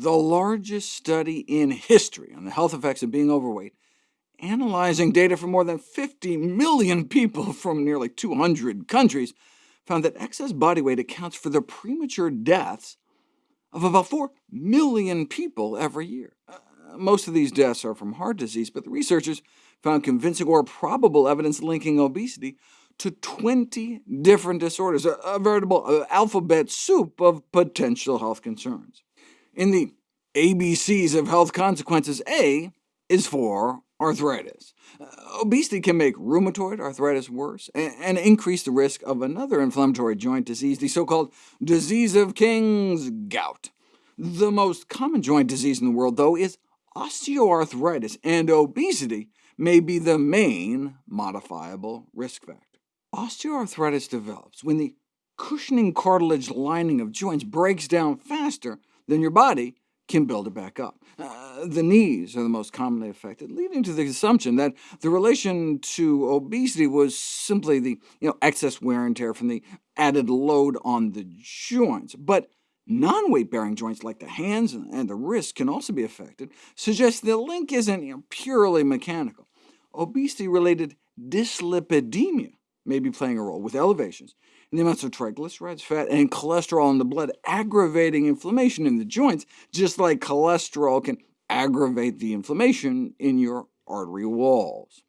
the largest study in history on the health effects of being overweight, analyzing data from more than 50 million people from nearly 200 countries, found that excess body weight accounts for the premature deaths of about 4 million people every year. Uh, most of these deaths are from heart disease, but the researchers found convincing or probable evidence linking obesity to 20 different disorders, a, a veritable uh, alphabet soup of potential health concerns. In the ABCs of health consequences, A is for arthritis. Uh, obesity can make rheumatoid arthritis worse, and, and increase the risk of another inflammatory joint disease, the so-called disease of King's gout. The most common joint disease in the world, though, is osteoarthritis, and obesity may be the main modifiable risk factor. Osteoarthritis develops when the cushioning cartilage lining of joints breaks down faster than your body can build it back up. Uh, the knees are the most commonly affected, leading to the assumption that the relation to obesity was simply the you know, excess wear and tear from the added load on the joints. But non-weight-bearing joints like the hands and the wrists can also be affected, suggesting the link isn't you know, purely mechanical. Obesity-related dyslipidemia may be playing a role, with elevations in the amounts of triglycerides, fat, and cholesterol in the blood, aggravating inflammation in the joints, just like cholesterol can aggravate the inflammation in your artery walls.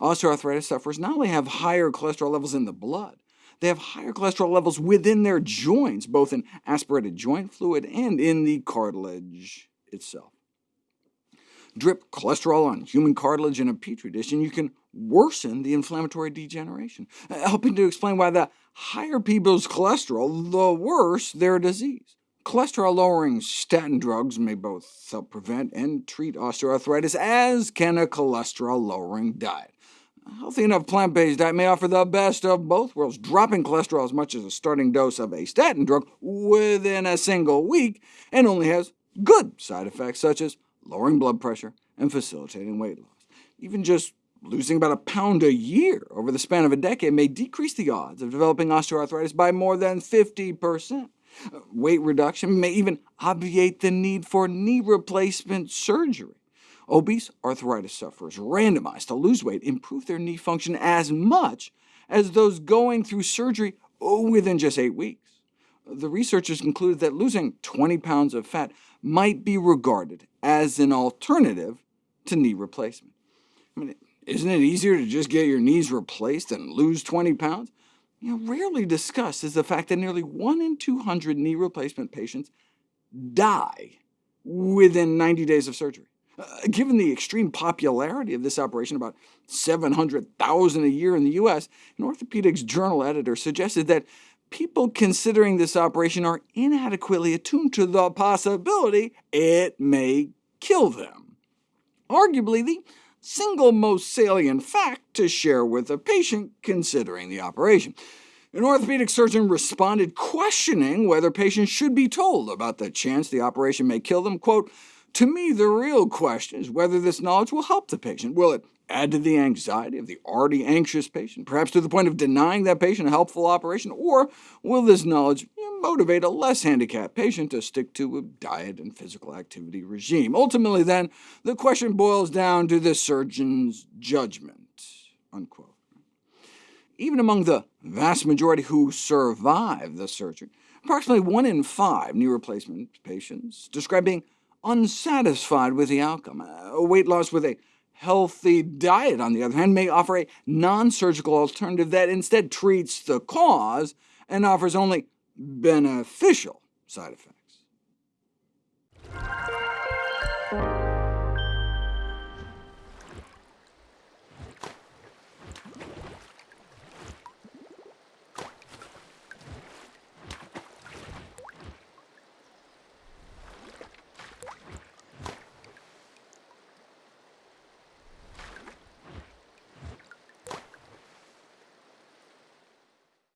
Osteoarthritis sufferers not only have higher cholesterol levels in the blood, they have higher cholesterol levels within their joints, both in aspirated joint fluid and in the cartilage itself. Drip cholesterol on human cartilage in a petri dish, and you can worsen the inflammatory degeneration, uh, helping to explain why the higher people's cholesterol, the worse their disease. Cholesterol-lowering statin drugs may both help prevent and treat osteoarthritis, as can a cholesterol-lowering diet. A healthy enough plant-based diet may offer the best of both worlds, dropping cholesterol as much as a starting dose of a statin drug within a single week, and only has good side effects such as lowering blood pressure and facilitating weight loss. Even just losing about a pound a year over the span of a decade may decrease the odds of developing osteoarthritis by more than 50%. Weight reduction may even obviate the need for knee replacement surgery. Obese arthritis sufferers randomized to lose weight improve their knee function as much as those going through surgery within just eight weeks. The researchers concluded that losing 20 pounds of fat might be regarded as an alternative to knee replacement. I mean, isn't it easier to just get your knees replaced and lose 20 pounds? You know, rarely discussed is the fact that nearly 1 in 200 knee replacement patients die within 90 days of surgery. Uh, given the extreme popularity of this operation, about 700,000 a year in the U.S., an orthopedics journal editor suggested that people considering this operation are inadequately attuned to the possibility it may kill them. Arguably, the single most salient fact to share with a patient considering the operation. An orthopedic surgeon responded questioning whether patients should be told about the chance the operation may kill them. Quote, to me, the real question is whether this knowledge will help the patient. Will it add to the anxiety of the already anxious patient, perhaps to the point of denying that patient a helpful operation, or will this knowledge motivate a less handicapped patient to stick to a diet and physical activity regime? Ultimately, then, the question boils down to the surgeon's judgment." Unquote. Even among the vast majority who survive the surgery, approximately 1 in 5 knee replacement patients describe being unsatisfied with the outcome. Weight loss with a healthy diet, on the other hand, may offer a non-surgical alternative that instead treats the cause and offers only beneficial side effects.